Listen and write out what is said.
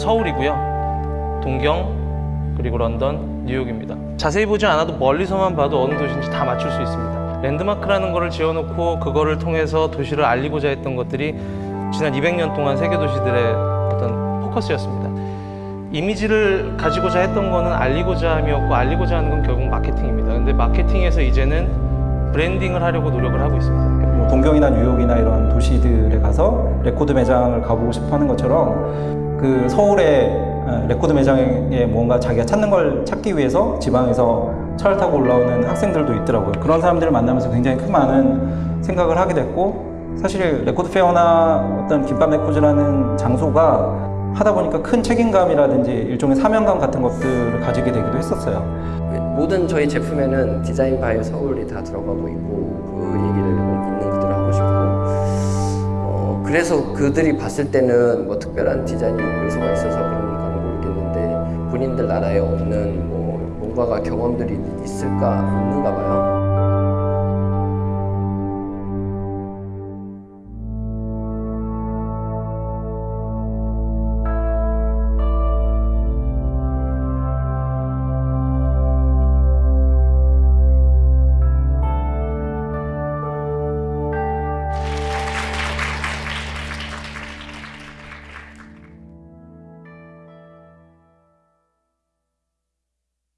어, 서울이고요. 동경, 그리고 런던, 뉴욕입니다. 자세히 보지 않아도 멀리서만 봐도 어느 도시인지 다 맞출 수 있습니다. 랜드마크라는 거를 지어놓고 그거를 통해서 도시를 알리고자 했던 것들이 지난 200년 동안 세계 도시들의 어떤 포커스였습니다. 이미지를 가지고자 했던 거는 알리고자 함이었고 알리고자 하는 건 결국 마케팅입니다. 근데 마케팅에서 이제는 브랜딩을 하려고 노력을 하고 있습니다. 뭐 동경이나 뉴욕이나 이런 도시들에 가서 레코드 매장을 가보고 싶어 하는 것처럼 그 서울의 어, 레코드 매장에 뭔가 자기가 찾는 걸 찾기 위해서 지방에서 차를 타고 올라오는 학생들도 있더라고요. 그런 사람들을 만나면서 굉장히 큰 많은 생각을 하게 됐고 사실 레코드 페어나 어떤 김밥 레코즈라는 장소가 하다 보니까 큰 책임감이라든지 일종의 사명감 같은 것들을 가지게 되기도 했었어요. 모든 저희 제품에는 Design by Seoul이 다 들어가고 있고 그 얘기를 그래서 그들이 봤을 때는 뭐 특별한 디자인 요소가 있어서 그런 건 모르겠는데 본인들 나라에 없는 뭐 뭔가가 경험들이 있을까 없는가 봐요.